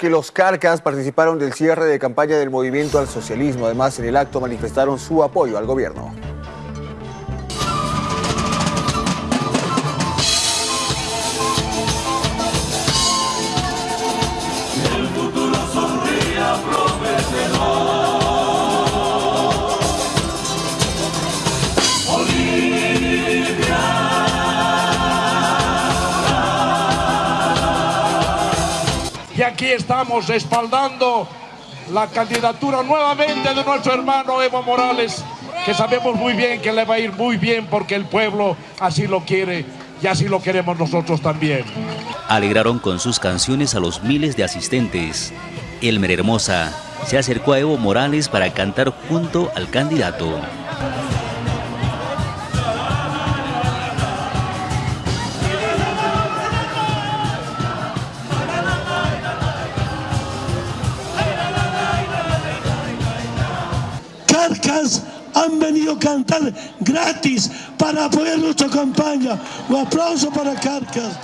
que los carcas participaron del cierre de campaña del movimiento al socialismo. Además, en el acto manifestaron su apoyo al gobierno. Y aquí estamos respaldando la candidatura nuevamente de nuestro hermano Evo Morales, que sabemos muy bien que le va a ir muy bien porque el pueblo así lo quiere y así lo queremos nosotros también. Alegraron con sus canciones a los miles de asistentes. Elmer Hermosa se acercó a Evo Morales para cantar junto al candidato. Carcas han venido a cantar gratis para apoyar nuestra campaña. Un aplauso para Carcas.